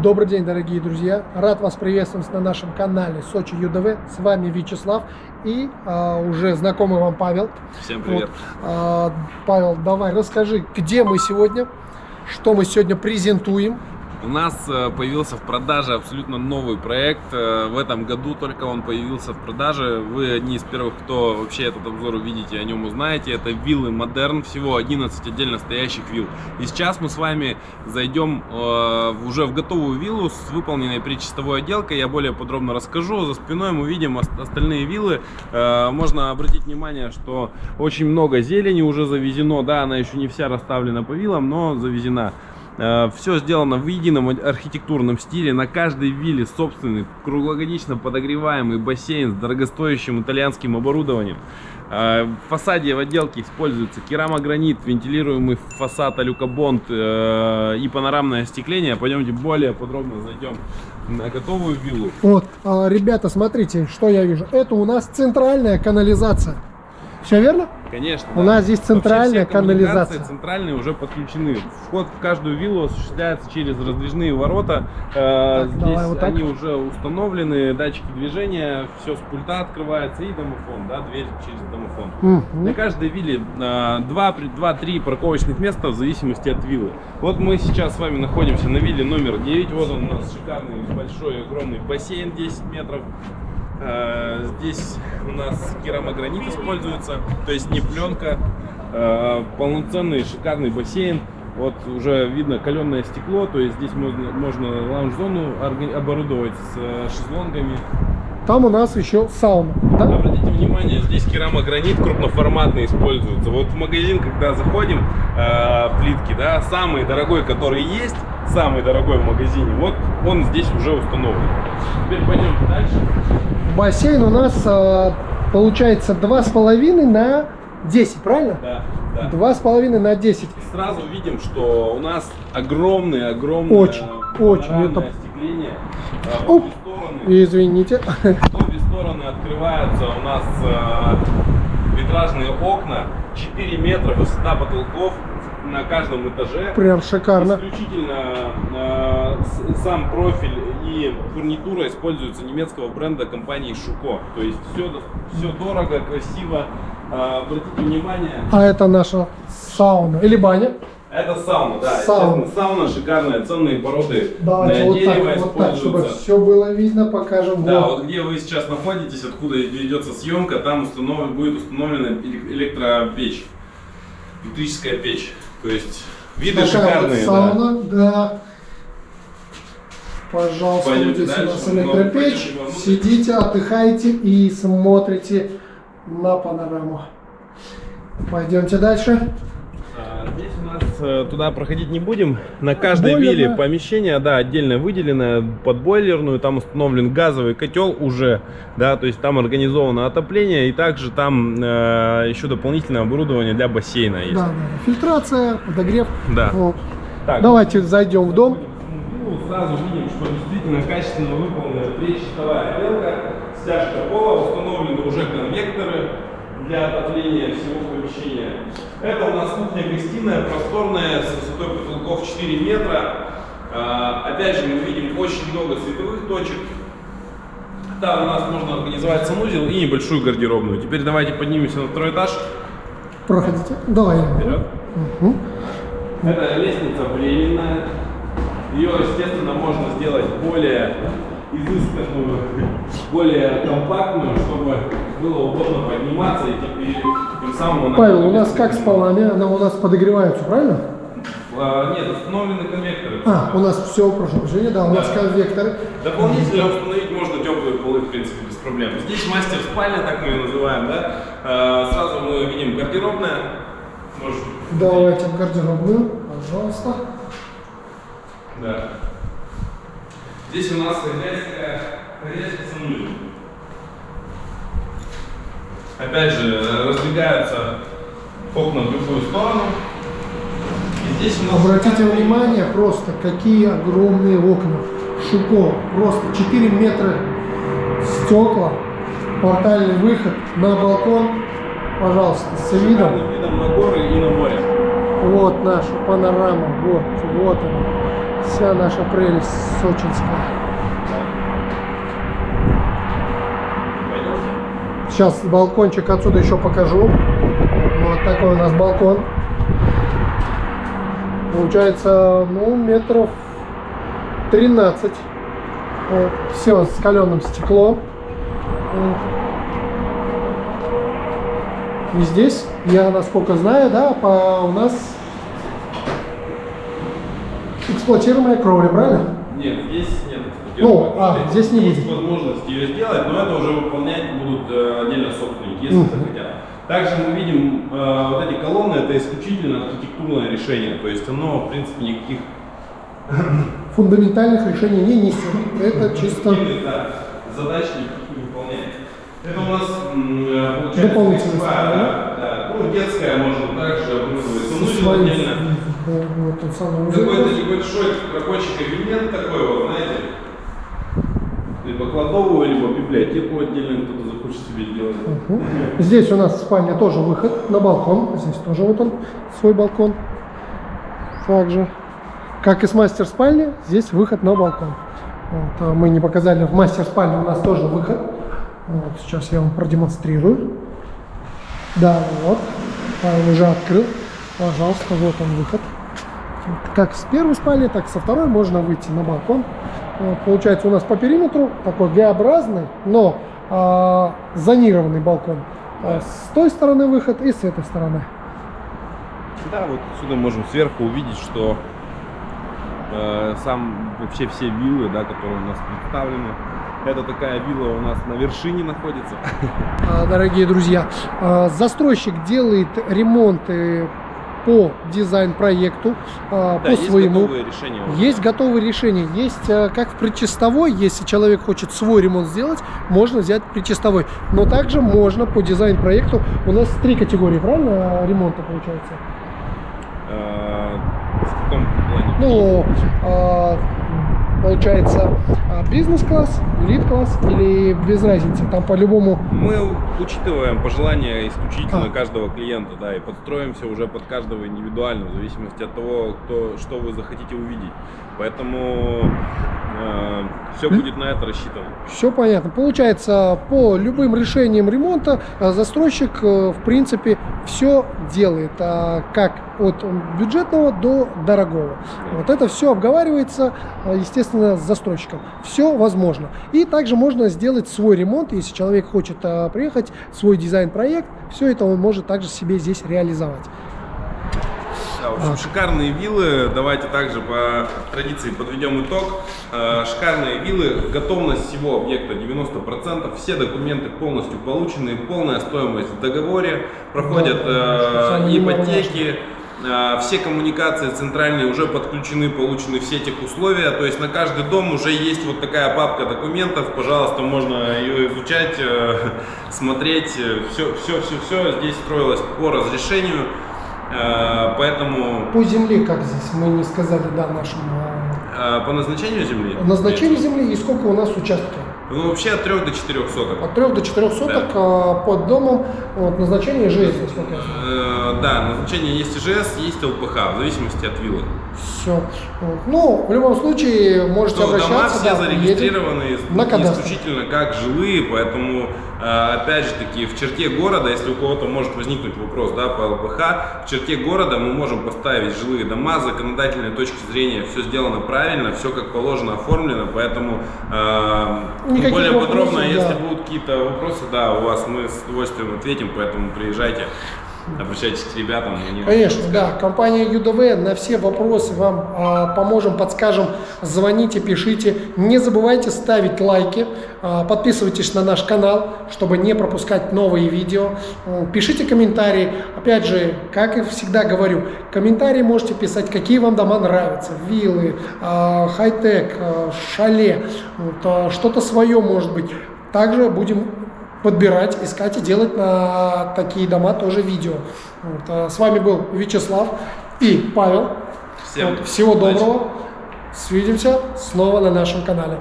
Добрый день, дорогие друзья! Рад вас приветствовать на нашем канале Сочи ЮДВ. С вами Вячеслав и а, уже знакомый вам Павел. Всем привет! Вот, а, Павел, давай расскажи, где мы сегодня, что мы сегодня презентуем. У нас э, появился в продаже абсолютно новый проект. Э, в этом году только он появился в продаже. Вы одни из первых, кто вообще этот обзор увидите, о нем узнаете. Это виллы Модерн, всего 11 отдельно стоящих вилл. И сейчас мы с вами зайдем э, уже в готовую виллу с выполненной причастовой отделкой. Я более подробно расскажу. За спиной мы видим остальные виллы. Можно обратить внимание, что очень много зелени уже завезено. Да, она еще не вся расставлена по виллам, но завезена. Э, Все сделано в едином архитектурном стиле. На каждой вилле собственный круглогодично подогреваемый бассейн с дорогостоящим итальянским оборудованием. Э, в фасаде в отделке используется керамогранит, вентилируемый фасад алюкобонд э, и панорамное остекление. Пойдемте более подробно зайдем на готовую виллу. Вот, а, ребята, смотрите, что я вижу. Это у нас центральная канализация. Все верно? Конечно. У да. нас здесь центральная канализация. Центральные уже подключены. Вход в каждую виллу осуществляется через раздвижные ворота. Э, так, здесь вот они уже установлены, датчики движения, все с пульта открывается и домофон, да, дверь через домофон. Mm На каждой вилле 2-3 э, парковочных места в зависимости от виллы. Вот мы сейчас с вами находимся на вилле номер 9. Вот он у нас шикарный большой огромный бассейн 10 метров. Э, здесь у нас керамогранит используется, то есть не пленка. Э, полноценный шикарный бассейн. Вот уже видно каленое стекло, то есть здесь можно, можно лаунж-зону оборудовать с э, шезлонгами. Там у нас еще сауна. Да? Обратите внимание, здесь керамогранит крупноформатный используется. Вот в магазин, когда заходим, э, плитки, да, самый дорогой, который есть, самый дорогой в магазине, вот он здесь уже установлен. Теперь пойдем дальше. Бассейн у нас э, получается 2,5 на 10, правильно? Да. Да. Два с половиной на 10. Сразу видим, что у нас огромные, огромное очень, очень это... остекление. Оп, извините. В обе стороны открываются у нас э, витражные окна, 4 метра высота потолков на каждом этаже. Прям шикарно. Исключительно э, сам профиль и фурнитура используются немецкого бренда компании Шуко. То есть все, все дорого, красиво. Э, обратите внимание. А это наша сауна или баня? Это сауна, да. Сауна, сауна шикарная, ценные породы. Давайте вот так, вот так, чтобы все было видно, покажем. Да, вот. вот где вы сейчас находитесь, откуда ведется съемка, там установ... будет установлена электропечь, электрическая печь. То есть виды Такая шикарные. Вот сауна, да. да. Пожалуйста, Пойдемте здесь дальше, у нас электропечь. Сидите, отдыхайте и смотрите на панораму. Пойдемте дальше. А, здесь у нас э, туда проходить не будем. На каждой Бойлерная. вилле помещение, да, отдельно выделено под бойлерную. Там установлен газовый котел уже, да, то есть там организовано отопление и также там э, еще дополнительное оборудование для бассейна есть. Да, да. Фильтрация, подогрев. Да. Вот. Так, Давайте зайдем в дом. Ну, сразу видим, что действительно качественно выполнена причастовая отделка, стяжка пола, установлены уже конвекторы для отопления всего помещения. Это у нас кухня-гостиная, просторная, с высотой потолков 4 метра. А, опять же, мы видим очень много световых точек. Там у нас можно организовать санузел и небольшую гардеробную. Теперь давайте поднимемся на второй этаж. Проходите. Давай. Вперед. Угу. Это лестница временная. Ее, естественно, можно сделать более изысканную, более компактную, чтобы было удобно подниматься и теперь тем самым... Павел, у нас как с полами? Она у нас подогревается, правильно? А, нет, установлены конвекторы. А, у нас все, прошу прощения, да, у да. нас конвекторы. Дополнительно установить можно теплые полы, в принципе, без проблем. Здесь мастер спальня, так мы ее называем, да. А, сразу мы видим гардеробная. Может... Давайте в гардеробную, пожалуйста. Да. Здесь у нас хозяйская, хозяйская санузел. Опять же, раздвигаются окна в любую сторону. И здесь у нас... Обратите внимание просто, какие огромные окна. Шуко. Просто 4 метра стекла. Портальный выход на балкон. Пожалуйста, с видом. видом на горы и на море. Вот наша панорама. Вот, вот она. Вся наша прелесть сочинская. Сейчас балкончик отсюда еще покажу. Вот такой у нас балкон. Получается, ну, метров 13. Вот. Все с каленым стеклом. Вот. И здесь, я насколько знаю, да, по, у нас эксплуатируемая кровля, правильно? Нет, здесь нет. Ну, а, здесь не Есть будет. возможность ее сделать, но это уже выполнять будут э, отдельно собственники, если захотят. Также мы видим э, вот эти колонны, это исключительно архитектурное решение, то есть оно, в принципе, никаких Фундаментальных решений не несет. Это чисто да, задач никаких не выполняет. Это у нас э, получается Дополнительная сторона. да, да. Ну, детская можно также оборудовать. Ну, со своим, отдельно. вот. Какой-то небольшой рабочий кабинет такой вот, знаете, либо кладовую, либо библиотеку отдельно кто-то захочет себе сделать. Мгм. Здесь у нас спальня тоже выход на балкон. Здесь тоже вот он, свой балкон. Также, как и с мастер спальни, здесь выход на балкон. Вот, а мы не показали, в мастер спальне у нас тоже выход. Вот, сейчас я вам продемонстрирую. Да, вот, Павел уже открыл. Пожалуйста, вот он выход. Как с первой спальни, так со второй можно выйти на балкон. Вот, получается у нас по периметру такой Г-образный, но а, зонированный балкон. А с той стороны выход и с этой стороны. Да, вот отсюда можем сверху увидеть, что э, сам вообще все виллы, да, которые у нас представлены, это такая вилла у нас на вершине находится. А, Дорогие друзья, а, застройщик делает ремонты по дизайн-проекту, а, Да, по есть своему. готовые решения. уже. Есть готовые решения. Есть как в предчистовой, если человек хочет свой ремонт сделать, можно взять предчистовой. Но также можно по дизайн-проекту. У нас три категории, правильно, ремонта получается? Э, в каком плане? Ну, получается, а, бизнес-класс, элит-класс или без разницы? Там по-любому Мы учитываем пожелания исключительно А. каждого клиента, да, и подстроимся уже под каждого индивидуально, в зависимости от того, кто, что вы захотите увидеть. Поэтому все будет на это рассчитано. Все понятно. Получается, по любым решениям ремонта а, застройщик, э, в принципе, все делает, а, как от бюджетного до дорогого. Вот это все обговаривается, естественно, с застройщиком. Все возможно. И также можно сделать свой ремонт, если человек хочет приехать, свой дизайн-проект, все это он может также себе здесь реализовать. Да, в общем, шикарные виллы. Давайте также по традиции подведем итог. Э, Шикарные виллы. Готовность всего объекта 90%. Все документы полностью получены. Полная стоимость в договоре. Проходят э, Самое ипотеки. Э, Все коммуникации центральные уже подключены, получены все тех условия. То есть на каждый дом уже есть вот такая папка документов. Пожалуйста, можно ее изучать, э, смотреть. Все, все, все, все здесь строилось по разрешению. Э, Поэтому По земле, как здесь, мы не сказали, да, нашему а, э, по назначению земли. назначению земли и сколько у нас участков. Ну, вообще от 3 до 4 соток. От 3 до 4 соток а, под домом вот, назначение ЖС, насколько я знаю. Э, Да, назначение есть ИЖС, есть ЛПХ, в зависимости от виллы. Все. Ну, в любом случае, можете дома обращаться. все да, зарегистрированы на исключительно как жилые, поэтому, э, опять же таки, в черте города, если у кого-то может возникнуть вопрос да, по ЛПХ, в черте города мы можем поставить жилые дома, с законодательной точки зрения все сделано правильно, все как положено оформлено, поэтому э, Никаких более вопросов, подробно, если да. будут какие-то вопросы, да, у вас мы с удовольствием ответим, поэтому приезжайте, обращайтесь к ребятам. они Конечно, да. Компания ЮДВ на все вопросы вам а, поможем, подскажем. Звоните, пишите. Не забывайте ставить лайки. а, подписывайтесь на наш канал, чтобы не пропускать новые видео. Пишите комментарии. Опять же, как и всегда говорю, комментарии можете писать, какие вам дома нравятся. Виллы, а, хай-тек, а, шале, вот, а, что-то свое может быть. Также будем подбирать, искать и делать на такие дома тоже видео. Вот, а с вами был Вячеслав и Павел. Всем Вот, всего удачи. доброго. Свидимся снова на нашем канале.